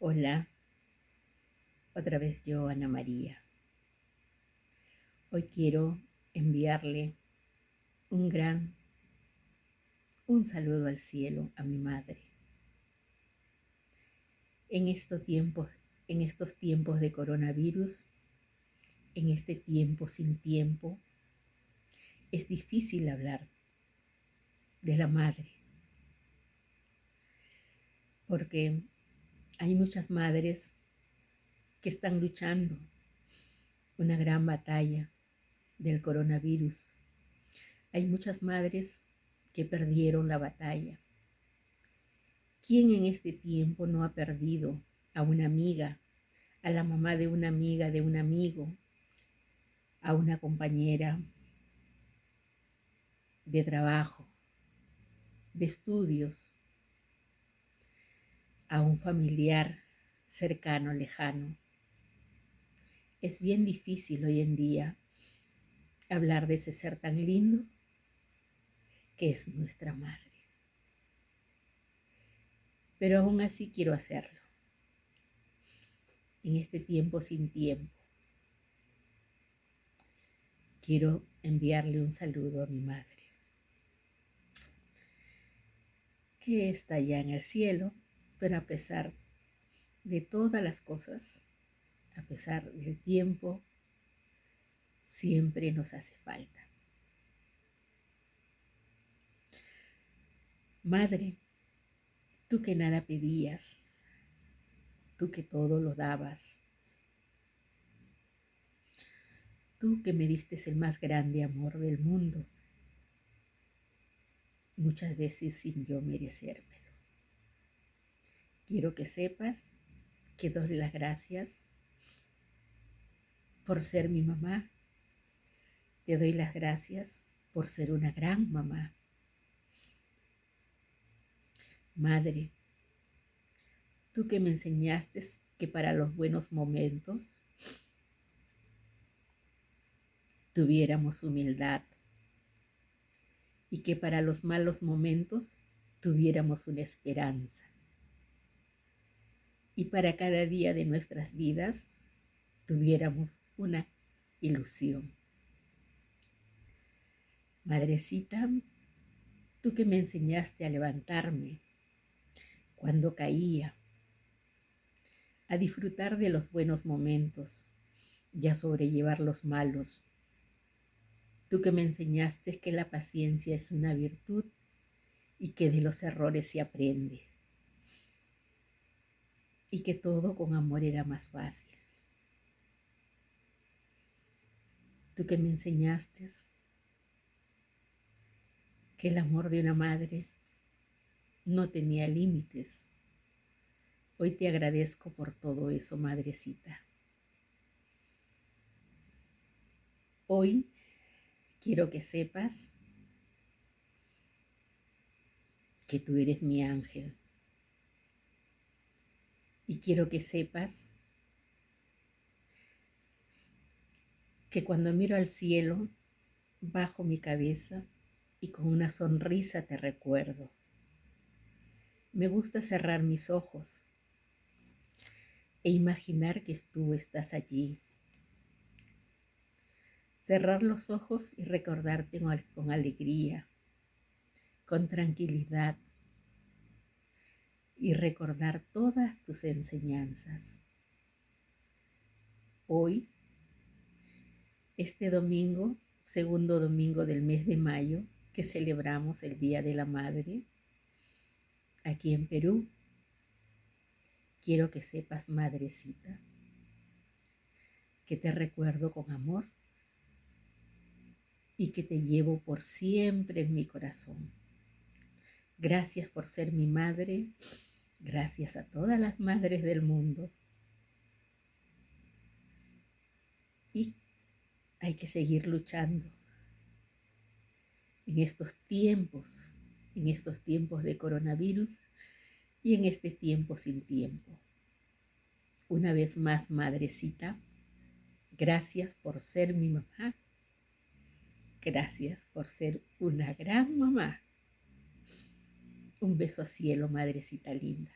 Hola, otra vez yo, Ana María. Hoy quiero enviarle un gran, un saludo al cielo a mi madre. En estos tiempos, en estos tiempos de coronavirus, en este tiempo sin tiempo, es difícil hablar de la madre. Porque hay muchas madres que están luchando una gran batalla del coronavirus. Hay muchas madres que perdieron la batalla. ¿Quién en este tiempo no ha perdido a una amiga, a la mamá de una amiga, de un amigo, a una compañera de trabajo, de estudios, a un familiar cercano, lejano. Es bien difícil hoy en día hablar de ese ser tan lindo que es nuestra madre. Pero aún así quiero hacerlo. En este tiempo sin tiempo. Quiero enviarle un saludo a mi madre, que está allá en el cielo pero a pesar de todas las cosas, a pesar del tiempo, siempre nos hace falta. Madre, tú que nada pedías, tú que todo lo dabas, tú que me diste el más grande amor del mundo, muchas veces sin yo merecerme. Quiero que sepas que doy las gracias por ser mi mamá. Te doy las gracias por ser una gran mamá. Madre, tú que me enseñaste que para los buenos momentos tuviéramos humildad y que para los malos momentos tuviéramos una esperanza y para cada día de nuestras vidas tuviéramos una ilusión. Madrecita, tú que me enseñaste a levantarme cuando caía, a disfrutar de los buenos momentos y a sobrellevar los malos. Tú que me enseñaste que la paciencia es una virtud y que de los errores se aprende y que todo con amor era más fácil. Tú que me enseñaste que el amor de una madre no tenía límites. Hoy te agradezco por todo eso, madrecita. Hoy quiero que sepas que tú eres mi ángel. Y quiero que sepas que cuando miro al cielo, bajo mi cabeza y con una sonrisa te recuerdo. Me gusta cerrar mis ojos e imaginar que tú estás allí. Cerrar los ojos y recordarte con alegría, con tranquilidad, y recordar todas tus enseñanzas. Hoy, este domingo, segundo domingo del mes de mayo, que celebramos el Día de la Madre, aquí en Perú, quiero que sepas, madrecita, que te recuerdo con amor y que te llevo por siempre en mi corazón. Gracias por ser mi madre Gracias a todas las madres del mundo. Y hay que seguir luchando en estos tiempos, en estos tiempos de coronavirus y en este tiempo sin tiempo. Una vez más, madrecita, gracias por ser mi mamá. Gracias por ser una gran mamá. Un beso a cielo, madrecita linda.